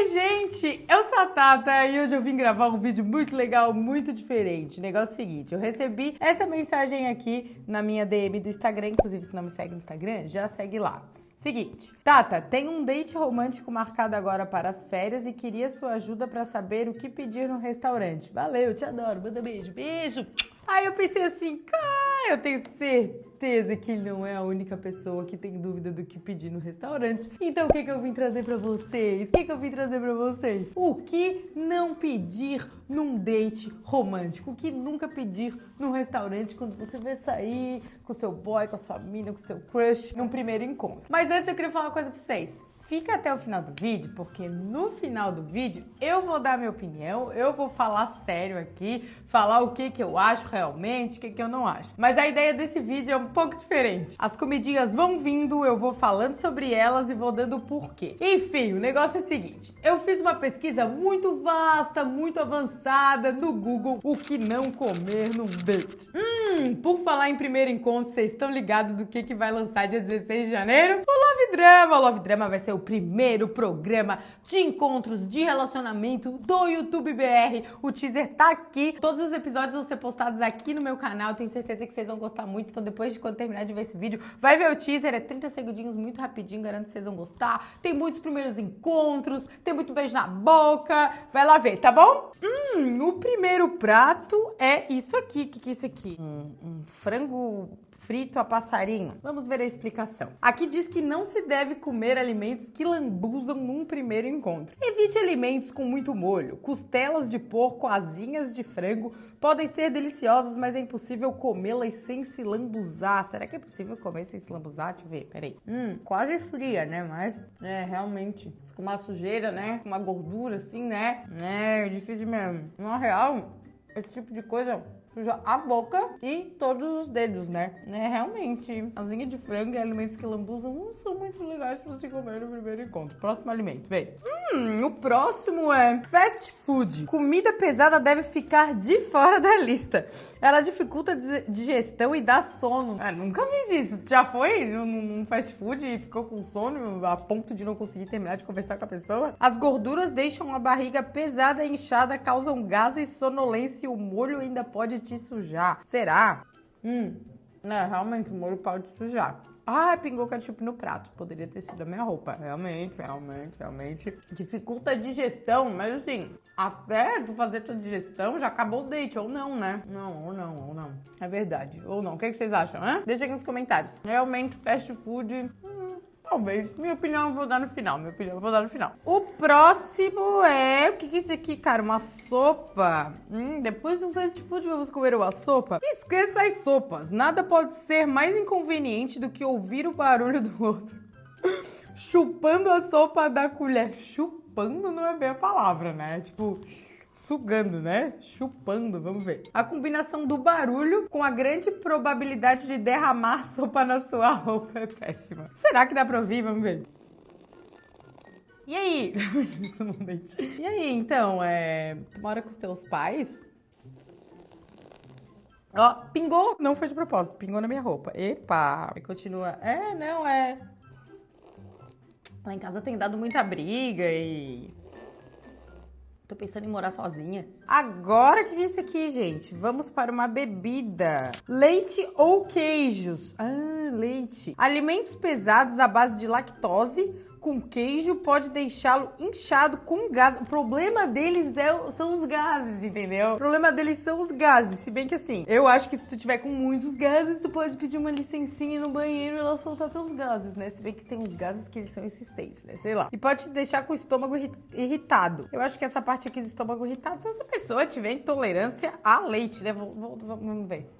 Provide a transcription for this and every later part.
Oi, gente! Eu sou a Tata e hoje eu vim gravar um vídeo muito legal, muito diferente. O negócio é o seguinte, eu recebi essa mensagem aqui na minha DM do Instagram, inclusive se não me segue no Instagram, já segue lá. Seguinte, Tata, tem um date romântico marcado agora para as férias e queria sua ajuda para saber o que pedir no restaurante. Valeu, te adoro, manda beijo, beijo! Aí eu pensei assim, cara, eu tenho certeza que ele não é a única pessoa que tem dúvida do que pedir no restaurante. Então o que, que eu vim trazer pra vocês? O que, que eu vim trazer pra vocês? O que não pedir num date romântico? O que nunca pedir num restaurante quando você vai sair com seu boy, com a sua mina, com seu crush, num primeiro encontro. Mas antes eu queria falar uma coisa pra vocês fica até o final do vídeo, porque no final do vídeo eu vou dar minha opinião, eu vou falar sério aqui, falar o que, que eu acho realmente, o que, que eu não acho. Mas a ideia desse vídeo é um pouco diferente. As comidinhas vão vindo, eu vou falando sobre elas e vou dando o porquê. Enfim, o negócio é o seguinte, eu fiz uma pesquisa muito vasta, muito avançada no Google, o que não comer num date. Hum, por falar em primeiro encontro, vocês estão ligados do que, que vai lançar dia 16 de janeiro? O Love Drama! O Love Drama vai ser o o primeiro programa de encontros de relacionamento do YouTube BR. O teaser tá aqui. Todos os episódios vão ser postados aqui no meu canal. Tenho certeza que vocês vão gostar muito. Então, depois de quando terminar de ver esse vídeo, vai ver o teaser. É 30 segundinhos, muito rapidinho. Garanto que vocês vão gostar. Tem muitos primeiros encontros, tem muito beijo na boca. Vai lá ver, tá bom? Hum, o primeiro prato é isso aqui. O que, que é isso aqui? Um, um frango frito a passarinho? Vamos ver a explicação. Aqui diz que não se deve comer alimentos que lambuzam num primeiro encontro. Evite alimentos com muito molho. Costelas de porco, asinhas de frango podem ser deliciosas, mas é impossível comê-las sem se lambuzar. Será que é possível comer sem se lambuzar? Deixa eu ver, peraí. Hum, quase fria, né? Mas, é, realmente, fica uma sujeira, né? Uma gordura assim, né? É, difícil mesmo. Na real, esse tipo de coisa suja a boca e todos os dedos, né? É, realmente, asinha de frango e alimentos que lambuzam não são muito legais pra se comer no primeiro encontro. Próximo alimento, vem. Hum, o próximo é fast food. Comida pesada deve ficar de fora da lista. Ela dificulta a digestão e dá sono. Ah, nunca vi disso. Já foi num fast food e ficou com sono a ponto de não conseguir terminar de conversar com a pessoa? As gorduras deixam a barriga pesada e inchada, causam gases, sonolência e o molho ainda pode te sujar. Será? Hum, é, realmente o molho pode sujar. Ah, pingou ketchup no prato. Poderia ter sido a minha roupa. Realmente, realmente, realmente. Dificulta a digestão, mas assim, até tu fazer tua digestão, já acabou o date, ou não, né? Não, ou não, ou não. É verdade, ou não. O que, é que vocês acham, né? Deixa aqui nos comentários. Realmente, fast food... Talvez. Minha opinião eu vou dar no final. Minha opinião eu vou dar no final. O próximo é... O que é isso aqui, cara? Uma sopa. Hum, depois do fast food vamos comer uma sopa? Esqueça as sopas. Nada pode ser mais inconveniente do que ouvir o barulho do outro. Chupando a sopa da colher. Chupando não é bem a palavra, né? Tipo sugando, né? Chupando, vamos ver. A combinação do barulho com a grande probabilidade de derramar sopa na sua roupa é péssima. Será que dá pra ouvir? Vamos ver. E aí? e aí, então, é... Tu mora com os teus pais? Ó, pingou. Não foi de propósito, pingou na minha roupa. Epa. E continua. É, não, é... Lá em casa tem dado muita briga e Tô pensando em morar sozinha. Agora que isso aqui, gente? Vamos para uma bebida. Leite ou queijos? Ah, leite. Alimentos pesados à base de lactose com queijo pode deixá-lo inchado com gás. O problema deles é, são os gases, entendeu? O problema deles são os gases. Se bem que assim, eu acho que se tu tiver com muitos gases, tu pode pedir uma licencinha no banheiro e ela soltar teus gases, né? Se bem que tem uns gases que eles são insistentes, né? Sei lá. E pode te deixar com o estômago irritado. Eu acho que essa parte aqui do estômago irritado, se essa pessoa tiver intolerância a leite, né? Vamos ver.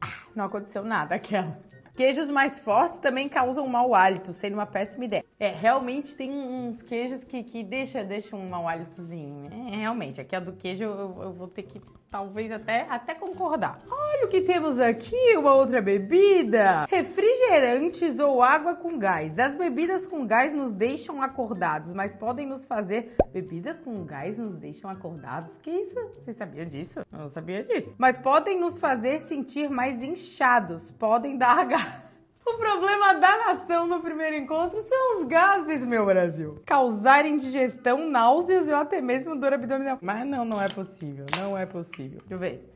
Ah, não aconteceu nada, aquela. Queijos mais fortes também causam mau hálito, sendo uma péssima ideia. É, realmente tem uns queijos que, que deixam deixa um mau hálitozinho. É, realmente, aqui a do queijo eu, eu vou ter que talvez até, até concordar. Olha o que temos aqui, uma outra bebida. Refrigerantes ou água com gás. As bebidas com gás nos deixam acordados, mas podem nos fazer... Bebida com gás nos deixam acordados? Que isso? Você sabia disso? Eu não sabia disso. Mas podem nos fazer sentir mais inchados. Podem dar gás. O problema da nação no primeiro encontro são os gases, meu Brasil. Causar indigestão, náuseas ou até mesmo dor abdominal. Mas não, não é possível. Não é possível. Deixa eu ver.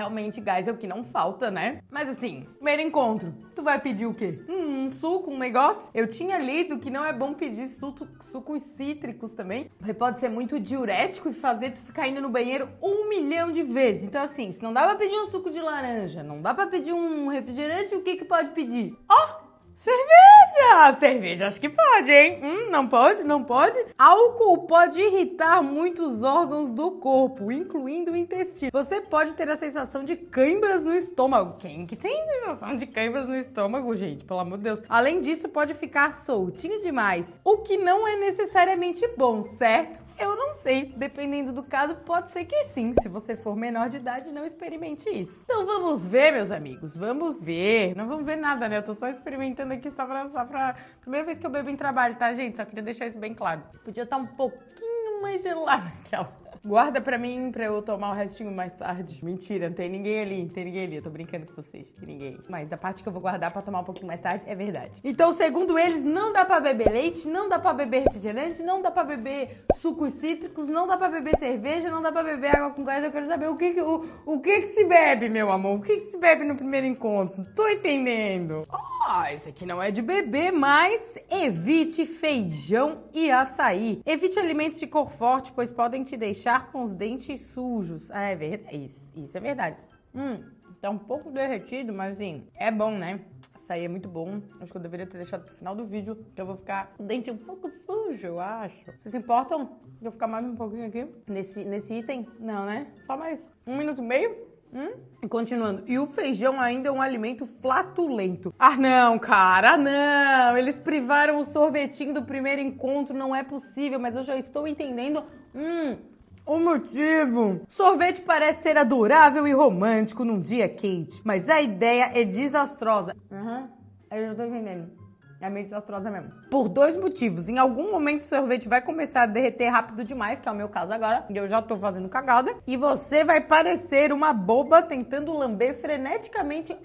Realmente, gás é o que não falta, né? Mas assim, primeiro encontro, tu vai pedir o quê? Hum, um suco, um negócio? Eu tinha lido que não é bom pedir suco, sucos cítricos também, porque pode ser muito diurético e fazer tu ficar indo no banheiro um milhão de vezes. Então assim, se não dá pra pedir um suco de laranja, não dá pra pedir um refrigerante, o que que pode pedir? Ó! Oh! Cerveja! Cerveja acho que pode, hein? Hum, não pode? Não pode? Álcool pode irritar muitos órgãos do corpo, incluindo o intestino. Você pode ter a sensação de câimbras no estômago. Quem que tem sensação de câimbras no estômago, gente? Pelo amor de Deus. Além disso, pode ficar soltinho demais, o que não é necessariamente bom, certo? Eu não sei. Dependendo do caso, pode ser que sim. Se você for menor de idade, não experimente isso. Então vamos ver, meus amigos. Vamos ver. Não vamos ver nada, né? Eu tô só experimentando aqui só pra, só pra... Primeira vez que eu bebo em trabalho, tá, gente? Só queria deixar isso bem claro. Podia estar tá um pouquinho mais gelado aquela. Guarda pra mim pra eu tomar o restinho mais tarde. Mentira, não tem ninguém ali, não tem ninguém ali. Eu tô brincando com vocês, tem ninguém. Mas a parte que eu vou guardar pra tomar um pouquinho mais tarde é verdade. Então, segundo eles, não dá pra beber leite, não dá pra beber refrigerante, não dá pra beber sucos cítricos, não dá pra beber cerveja, não dá pra beber água com gás. Eu quero saber o que que, o, o que, que se bebe, meu amor. O que, que se bebe no primeiro encontro? Tô entendendo. Oh! Ah, esse aqui não é de bebê, mas evite feijão e açaí. Evite alimentos de cor forte, pois podem te deixar com os dentes sujos. Ah, é verdade. Isso, isso é verdade. Hum, tá um pouco derretido, mas assim, é bom, né? Açaí é muito bom. Acho que eu deveria ter deixado pro final do vídeo, que eu vou ficar com o dente um pouco sujo, eu acho. Vocês se importam de eu ficar mais um pouquinho aqui nesse, nesse item? Não, né? Só mais um minuto e meio? Hum? Continuando, e o feijão ainda é um alimento flatulento. Ah, não, cara, não. Eles privaram o sorvetinho do primeiro encontro, não é possível, mas eu já estou entendendo. Hum, o motivo. Sorvete parece ser adorável e romântico num dia quente, mas a ideia é desastrosa. Aham, uhum, eu já tô entendendo. É meio desastrosa mesmo. Por dois motivos. Em algum momento o sorvete vai começar a derreter rápido demais, que é o meu caso agora, e eu já tô fazendo cagada. E você vai parecer uma boba tentando lamber freneticamente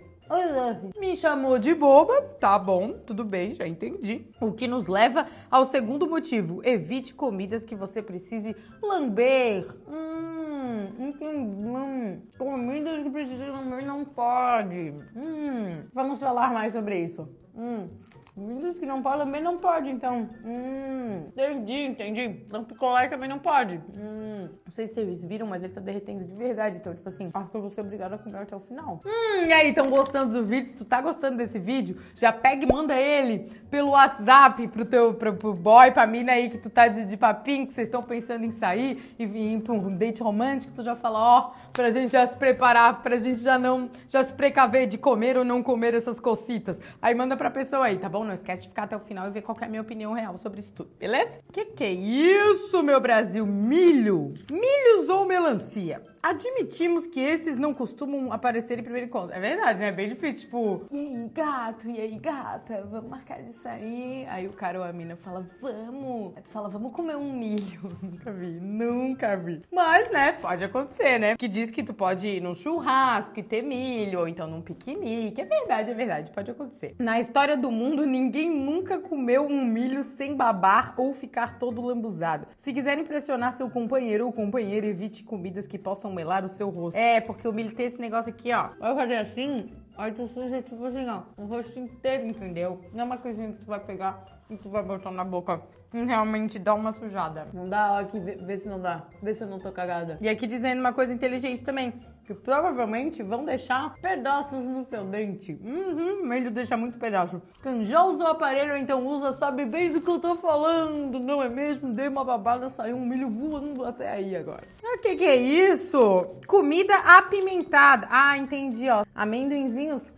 me chamou de boba, tá bom, tudo bem, já entendi. O que nos leva ao segundo motivo: evite comidas que você precise lamber. Hum, hum, comidas que precisa lamber não pode. Hum, vamos falar mais sobre isso. Hum. Comidas que não pode também não pode, então. Hum, entendi, entendi. Então picolé também não pode. Hum, não sei se vocês viram, mas ele tá derretendo de verdade. Então, tipo assim, acho que eu vou ser obrigada a comer até o final. Hum, e aí, estão gostando do vídeo? Se tu tá gostando desse vídeo, já pega e manda ele pelo WhatsApp pro teu pro, pro boy, pra mina aí que tu tá de, de papinho, que vocês estão pensando em sair e vir pra um date romântico, tu já fala, ó, pra gente já se preparar, pra gente já não, já se precaver de comer ou não comer essas cocitas. Aí manda pra pessoa aí, tá bom? Não esquece de ficar até o final e ver qual é a minha opinião real sobre isso tudo, beleza? Que que é isso, meu Brasil? Milho? Milhos ou melancia? Admitimos que esses não costumam aparecer em primeiro encontro. É verdade, né? É bem difícil, tipo, e aí, gato, e aí, gata, vamos marcar de sair? Aí o cara ou a mina fala, vamos. Aí tu fala, vamos comer um milho. nunca vi, nunca vi. Mas, né, pode acontecer, né? Que diz que tu pode ir num churrasco e ter milho, ou então num piquenique. É verdade, é verdade, pode acontecer. Na história do mundo, ninguém nunca comeu um milho sem babar ou ficar todo lambuzado. Se quiser impressionar seu companheiro ou companheira, evite comidas que possam melar o seu rosto. É, porque o milho tem esse negócio aqui, ó. Vai fazer assim, aí tu suja, tipo assim, ó, o rosto inteiro, entendeu? Não é uma coisinha que tu vai pegar e tu vai botar na boca. Realmente dá uma sujada. Não dá, ó, aqui, vê, vê se não dá. Vê se eu não tô cagada. E aqui dizendo uma coisa inteligente também que provavelmente vão deixar pedaços no seu dente. Uhum, milho deixa muito pedaço. Quem já usou o aparelho, então usa, sabe bem do que eu tô falando, não é mesmo? Dei uma babada, saiu um milho voando até aí agora. O que que é isso? Comida apimentada. Ah, entendi, ó. Amendoinzinhos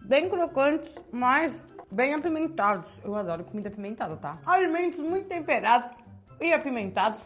bem crocantes, mas bem apimentados. Eu adoro comida apimentada, tá? Alimentos muito temperados e apimentados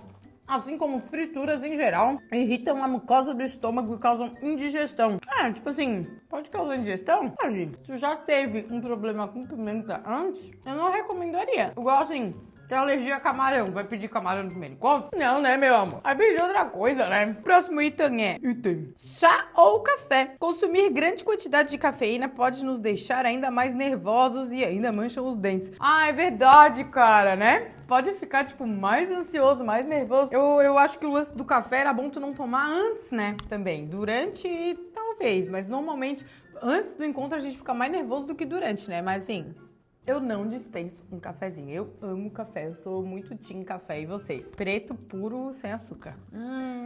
assim como frituras em geral, irritam a mucosa do estômago e causam indigestão. É, tipo assim, pode causar indigestão? Pode. Se já teve um problema com pimenta antes, eu não recomendaria. Igual assim, Tem alergia a camarão, vai pedir camarão no primeiro encontro? Não, né, meu amor? Vai pedir outra coisa, né? Próximo item é item. Chá ou café. Consumir grande quantidade de cafeína pode nos deixar ainda mais nervosos e ainda mancham os dentes. Ah, é verdade, cara, né? Pode ficar, tipo, mais ansioso, mais nervoso. Eu, eu acho que o lance do café era bom tu não tomar antes, né? Também. Durante, talvez, mas normalmente, antes do encontro a gente fica mais nervoso do que durante, né? Mas assim, eu não dispenso um cafezinho. Eu amo café. Eu sou muito team café. E vocês? Preto, puro, sem açúcar. Hum.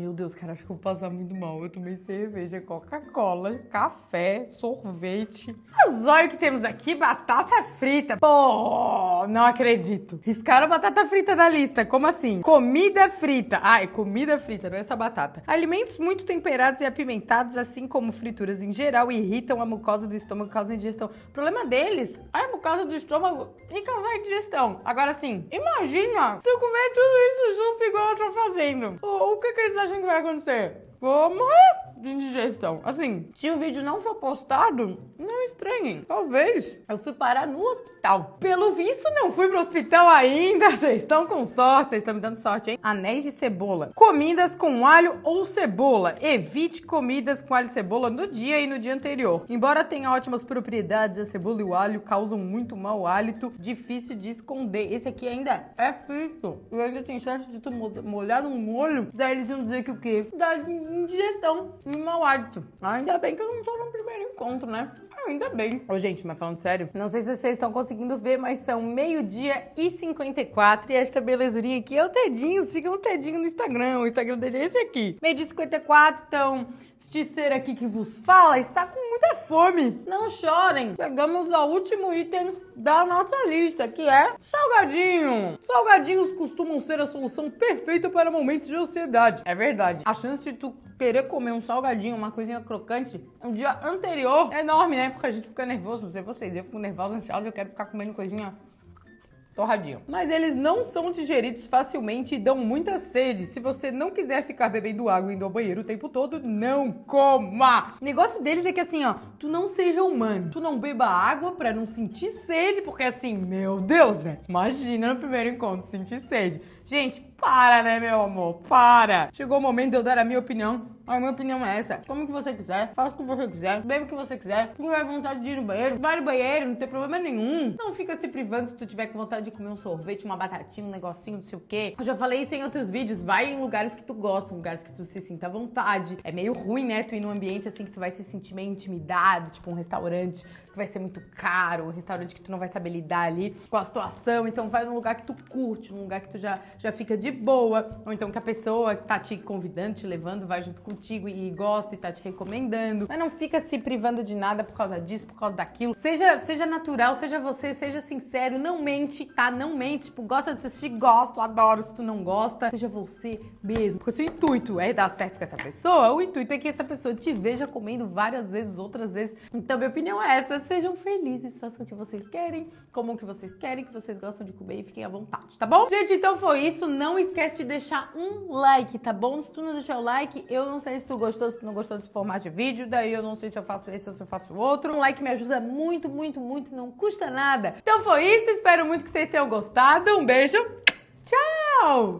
Meu Deus, cara, acho que eu vou passar muito mal. Eu tomei cerveja, Coca-Cola, café, sorvete. Mas olha o que temos aqui, batata frita. Pô, não acredito. Riscaram a batata frita da lista. Como assim? Comida frita. Ah, é comida frita, não é essa batata. Alimentos muito temperados e apimentados, assim como frituras em geral, irritam a mucosa do estômago, causam indigestão. O problema deles é a mucosa do estômago e causar indigestão. Agora sim, imagina se eu comer tudo isso junto igual eu tô fazendo. O, o que que eles acham que vai acontecer? Vou morrer de indigestão. Assim, se o vídeo não for postado, não estranhem. Talvez eu fui parar no hospital. Pelo visto, não fui pro hospital ainda. Vocês estão com sorte, vocês estão me dando sorte, hein? Anéis de cebola. Comidas com alho ou cebola. Evite comidas com alho e cebola no dia e no dia anterior. Embora tenha ótimas propriedades, a cebola e o alho causam muito mau hálito, difícil de esconder. Esse aqui ainda é frito. E ainda tem chance de tu molhar no molho. Daí eles iam dizer que o quê? Dá indigestão e mau hálito. Ainda bem que eu não tô no primeiro encontro, né? Ainda bem. Ô, gente, mas falando sério, não sei se vocês estão conseguindo ver, mas são meio-dia e 54 e esta belezurinha aqui é o Tedinho. Sigam o Tedinho no Instagram. O Instagram dele é esse aqui. Meio-dia e 54, então, este ser aqui que vos fala está com fome. Não chorem. Chegamos ao último item da nossa lista, que é salgadinho. Salgadinhos costumam ser a solução perfeita para momentos de ansiedade. É verdade. A chance de tu querer comer um salgadinho, uma coisinha crocante, um dia anterior é enorme, né? Porque a gente fica nervoso, não sei vocês, eu fico nervosa, ansiosa, eu quero ficar comendo coisinha torradinho. Mas eles não são digeridos facilmente e dão muita sede. Se você não quiser ficar bebendo água e indo ao banheiro o tempo todo, não coma! O negócio deles é que assim, ó, tu não seja humano. Tu não beba água pra não sentir sede, porque assim, meu Deus, né? Imagina no primeiro encontro sentir sede. Gente, para, né, meu amor? Para! Chegou o momento de eu dar a minha opinião a minha opinião é essa. Come o que você quiser, faça o que você quiser, bebe o que você quiser. Se tiver vontade de ir no banheiro, vai no banheiro, não tem problema nenhum. Não fica se privando se tu tiver com vontade de comer um sorvete, uma batatinha, um negocinho, não sei o quê. Eu já falei isso em outros vídeos. Vai em lugares que tu gosta, lugares que tu se sinta à vontade. É meio ruim, né? Tu ir num ambiente assim que tu vai se sentir meio intimidado, tipo um restaurante que vai ser muito caro, um restaurante que tu não vai saber lidar ali com a situação. Então vai num lugar que tu curte, num lugar que tu já, já fica de boa. Ou então que a pessoa que tá te convidando, te levando, vai junto contigo e gosta e tá te recomendando. Mas não fica se privando de nada por causa disso, por causa daquilo. Seja, seja natural, seja você, seja sincero, não mente, tá? Não mente. Tipo, gosta de assistir, gosto, adoro. Se tu não gosta, seja você mesmo. Porque se o intuito é dar certo com essa pessoa, o intuito é que essa pessoa te veja comendo várias vezes, outras vezes. Então, minha opinião é essa. Sejam felizes, façam o que vocês querem, comam o que vocês querem, que vocês gostam de comer e fiquem à vontade, tá bom? Gente, então foi isso. Não esquece de deixar um like, tá bom? Se tu não deixar o like, eu não sei se tu gostou, se tu não gostou desse formato de vídeo, daí eu não sei se eu faço esse ou se eu faço outro. Um like me ajuda muito, muito, muito, não custa nada. Então foi isso, espero muito que vocês tenham gostado. Um beijo, tchau!